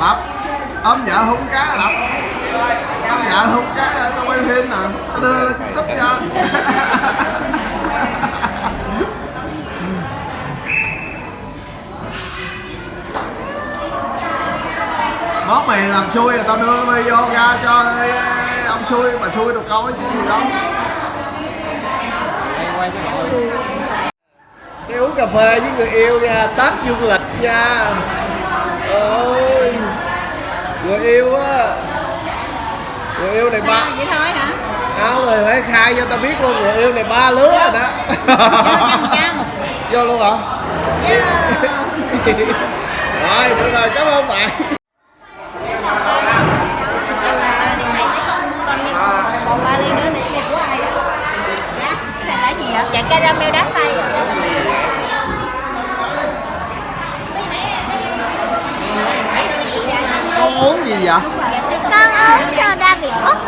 lập ôm vợ hung cá lập ôm vợ hung cá, tao quay phim nè. Tao đưa lên youtube cho. Món mày làm xui là tao đưa video ra cho ông xui, mà xui được coi chứ gì đâu. Cái đi uống cà phê với người yêu nha tết du lịch nha. Ừ người yêu á. Người yêu này ba vậy thôi hả? Áo rồi phải khai cho tao biết luôn người yêu này ba lứa rồi đó. Vô luôn hả? Yeah. rồi được rồi cảm ơn bạn. Dạ cái này là gì ạ dạ caramel đá xay con uống gì vậy? Con uống soda Việt Úc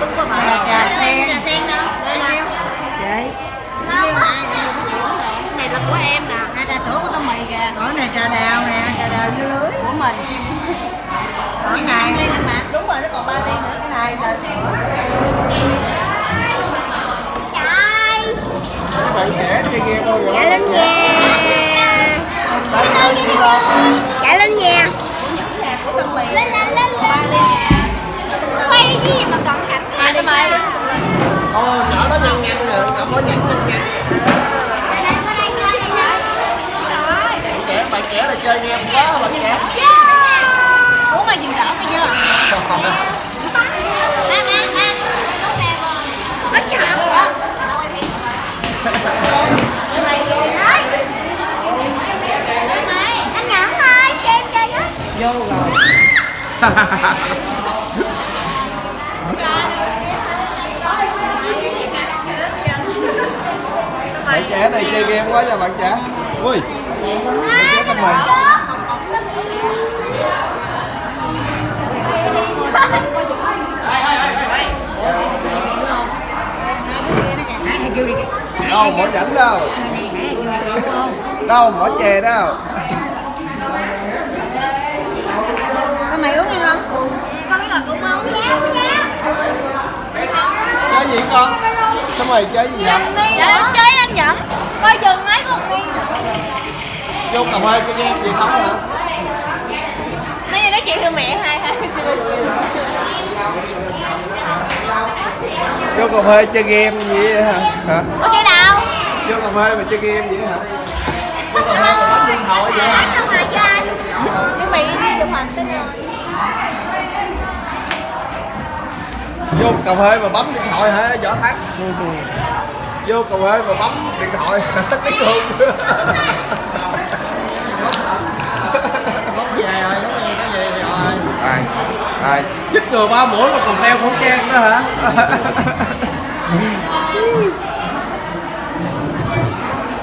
đúng rồi bà trà sen trà sen đâu đây là chị cái này là của em nè. Hai trà sữa của tô mì kìa. Ở này trà đào nè. Trà đào dưới lưới của mình. Cái này đúng rồi nó còn ba ly nữa. Cái này trà sữa Vô rồi. bạn trẻ này chơi game quá nha bạn trẻ. Ui. Bạn trẻ mình. Đâu bỏ rảnh đâu. Đâu bỏ chè đâu. Con mày uống đi không? Con biết là cũng không dám nha Chơi gì con? Sao mày chơi gì vậy? Để chơi anh nhận Coi chừng mấy con đi Vô cà phê chơi game gì không hả? Với mẹ hai hai Vô cà phê chơi game gì vậy hả? Hả? Có chơi nào? Vô cà phê mà chơi game gì hả? Vô cà phê mà bấm điện thoại vậy hả? Cho Nhưng mày đi chụp hình tới rồi Vô cà phê mà bấm điện thoại hả? Võ thắng. Vô cà phê mà bấm điện thoại tắt tiếng luôn. về rồi lúc gì nó về rồi Ai? Ai? Chích ngừa ba mũi mà còn đeo khẩu trang nữa hả?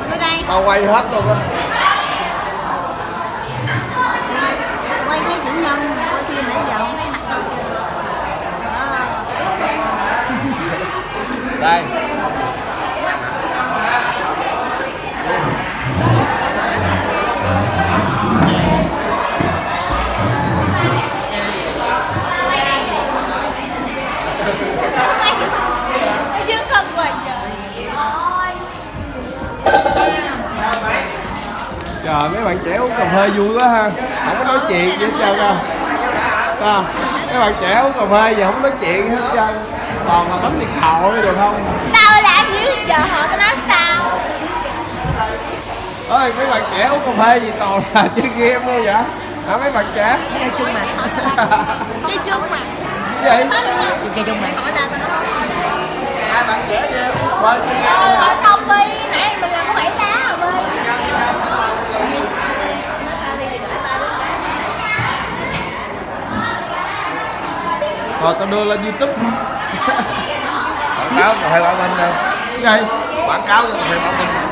Tới đây Tao quay hết luôn á. quay thấy chủ nhân quay phim nãy giờ không thấy mặt đâu Đây. Trời mấy bạn trẻ uống cà phê vui quá ha. Không có nói chuyện gì hết trơn đâu. À, mấy bạn trẻ uống cà phê giờ không nói chuyện hết trơn. Toàn là bấm điện thoại được không? Tao làm gì chờ họ tao nói sao ơi mấy bạn trẻ uống cà phê gì toàn là chơi game thôi vậy hả mấy bạn trẻ chơi chung mà Chơi chung mà gì chơi chung mà hai bạn trẻ chơi uống cà phê chơi game Ờ, thôi hả thôi xong đi, nãy mình làm có bảy lá rồi Bi rồi tao đưa lên youtube. Quảng cáo cà phê bảo minh đâu. Đây quảng cáo cho cà phê bảo minh